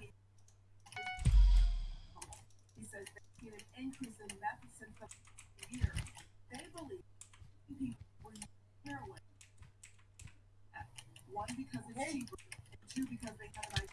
he says they've seen an increase in meth since the year. They believe people were heroin. One, because it's cheaper, and two, because they have an